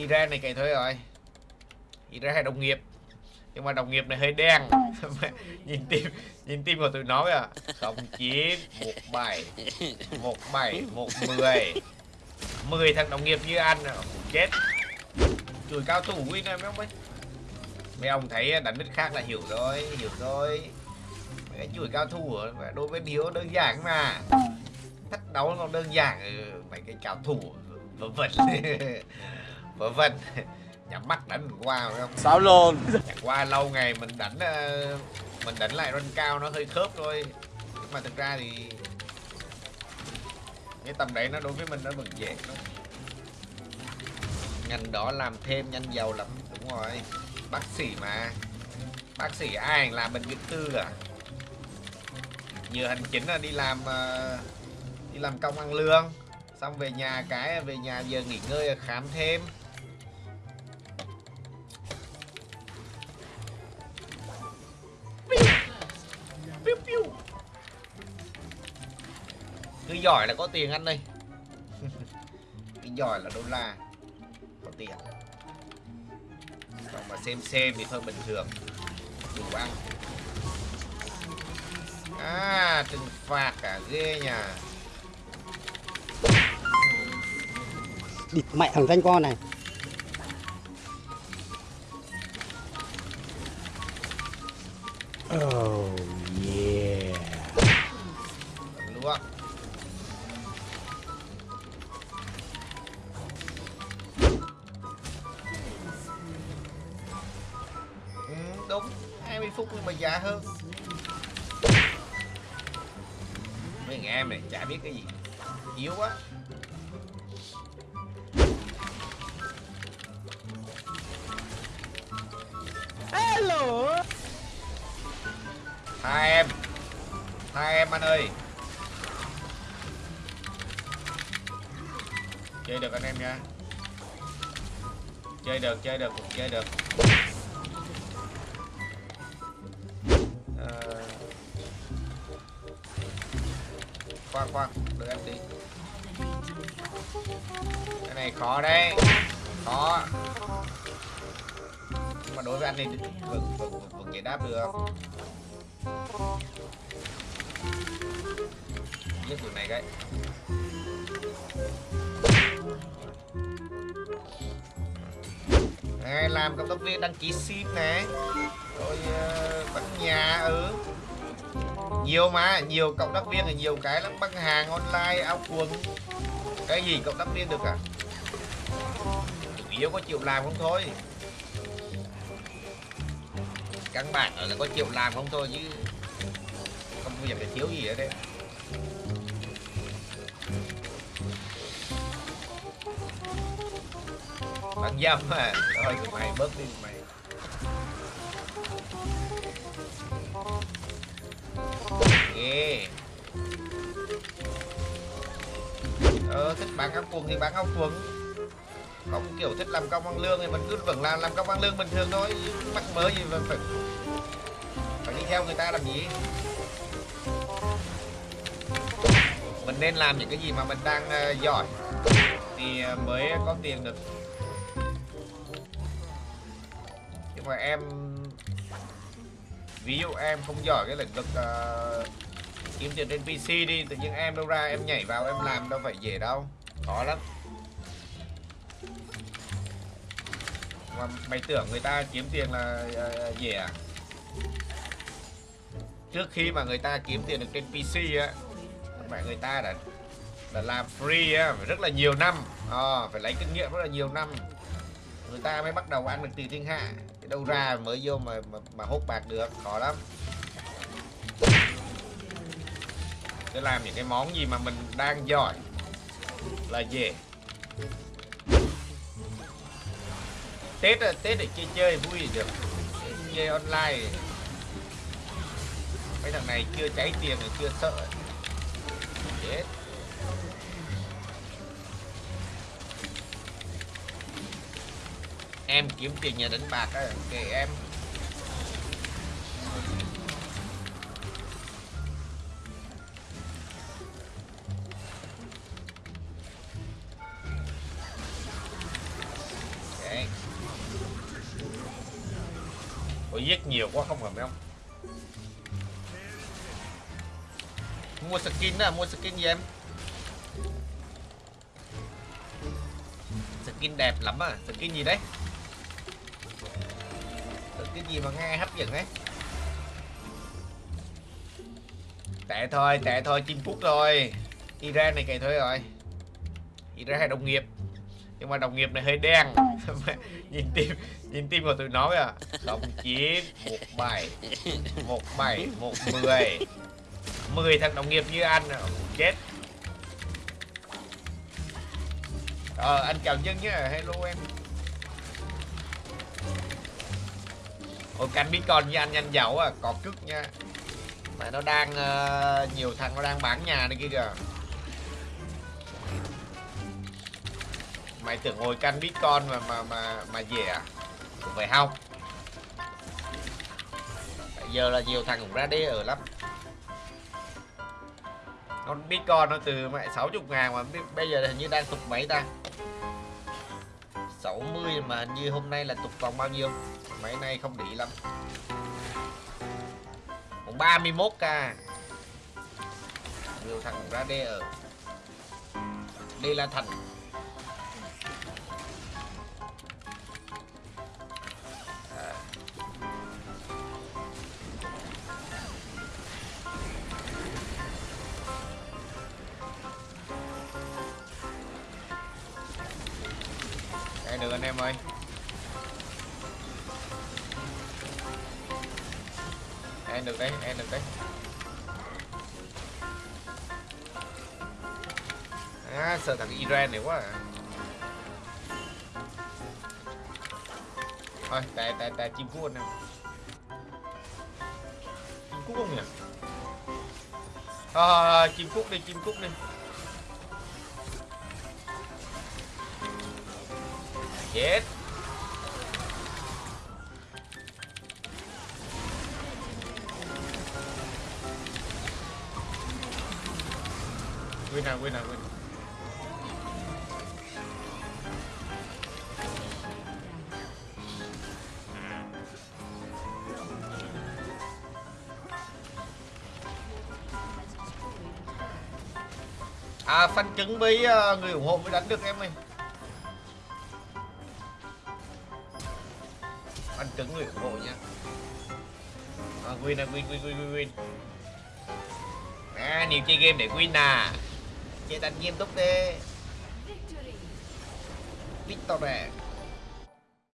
Iran này cày thôi rồi. Iran hay đồng nghiệp. Nhưng mà đồng nghiệp này hơi đen. Nhìn tim nhìn tim của tụi nó à không chín một bảy một bảy, một mười. Mười thằng đồng nghiệp như anh à. chết. Chùi cao thủ win em mấy ông ấy. Mấy ông thấy đánh đích khác là hiểu rồi hiểu rồi. Mấy cái chùi cao thủ đối với điếu đơn giản mà. Thách đấu còn đơn giản ờ, mấy cái cao thủ vớ vẩn vớ vẩn. Nhắm mắt đánh mình qua phải không? Sao luôn Chẳng qua lâu ngày mình đánh ờ, mình đánh lại run cao nó hơi khớp thôi. Nhưng mà thực ra thì cái tầm đấy nó đối với mình nó vẫn dễ lắm. Ngành đó làm thêm nhanh giàu lắm. Đúng rồi. Bác sĩ mà. Bác sĩ ai làm bệnh viện tư à? Giờ hành chính là đi làm ờ, đi làm công ăn lương xong về nhà cái về nhà giờ nghỉ ngơi khám thêm Piu, piu. cứ giỏi là có tiền anh ơi cứ giỏi là đô la. Có tiền. Còn mà xem xem thì thôi bình thường. Đủ ăn. À trừng phạt cả ghê nhà. Địt mẹ thằng danh con này. Oh đúng 20 phút nhưng mà giá hơn. Mấy thằng em này chả biết cái gì yếu quá. Hello. Hai em hai em anh ơi. Chơi được anh em nha. Chơi được chơi được chơi được khoan khoan đợi em tí. Cái này khó đấy. Khó. Nhưng mà đối với anh thì vẫn vẫn vẫn, vẫn giải đáp được. Giết tụi này cái này làm cộng tác viên đăng ký sim này. Rồi uh, bán nhà ừ nhiều mà, nhiều cộng tác viên là nhiều cái lắm. Bán hàng, online, áo quần. Cái gì cộng tác viên được cả chủ yếu có chịu làm không thôi. Căn bản ở là có chịu làm không thôi chứ không có việc thiếu gì ở đây. Bạn dâm à? Thôi tụi mày bớt đi, mày ờ thích bán áo quần thì bán áo quần không kiểu thích làm công ăn lương thì mình cứ vẫn làm làm công ăn lương bình thường thôi mắc mớ gì mà phải phải đi theo người ta làm gì? Mình nên làm những cái gì mà mình đang uh, giỏi thì uh, mới có tiền được. Nhưng mà em ví dụ em không giỏi cái lĩnh vực uh, kiếm tiền trên PC đi tự nhiên em đâu ra em nhảy vào em làm đâu phải dễ đâu. Khó lắm. Mà mày tưởng người ta kiếm tiền là ờ, ờ, dễ à? Trước khi mà người ta kiếm tiền được trên PC á mẹ người ta đã đã làm free á phải rất là nhiều năm. À, phải lấy kinh nghiệm rất là nhiều năm. Người ta mới bắt đầu ăn được từ thiên hạ. Đâu ra mới vô mà mà, mà hốt bạc được khó lắm. Để làm những cái món gì mà mình đang giỏi là về. Tết Tết để chơi chơi vui được. Chơi online. Mấy thằng này chưa cháy tiền thì chưa sợ. Chết. Em kiếm tiền nhà đánh bạc á, kệ em. Ôi giết nhiều quá không hợp không? Mua skin đó mua skin gì em? Skin đẹp lắm à, skin gì đấy? Skin gì mà nghe hấp dẫn đấy? Tệ thôi, tệ thôi, chim phút thôi Iran này cày thôi rồi Iran hay đồng nghiệp Nhưng mà đồng nghiệp này hơi đen Nhìn tim, nhìn tim của tụi nó à Không chín, một bảy Một bảy, một mười. Mười thằng đồng nghiệp như anh à. chết. Ờ anh chào nhân nhé, hello em. Ôi canh con với anh nhanh giàu à, còn cức nha. Mà nó đang uh, nhiều thằng nó đang bán nhà này kia kìa. Mày tưởng ngồi canh bitcoin mà mà mà mà về à? Cũng phải không Bây giờ là nhiều thằng cũng ra đê ở lắm. Con bitcoin nó từ mẹ 60 ngàn mà bây giờ hình như đang tục mấy ta? 60 mà hình như hôm nay là tục vòng bao nhiêu? Mấy nay không để lắm. Còn 31k nhiều thằng cũng ra đê ở. Đây là thành anh em ơi Em được đấy, em được đấy À, sợ thằng Iran này quá à. Thôi, tại tại tại chim cút anh em Chim cút không nhỉ? À, chim cút đi, chim cút đi Chết. Win nào, win nào, win À, phanh chứng với uh, người ủng hộ mới đánh được em ơi. Chứng người ủng hộ nha à, Win à, win, win, win, win, win. À, nhiều chơi game để win à. Chơi đánh nghiêm túc đi Victor nè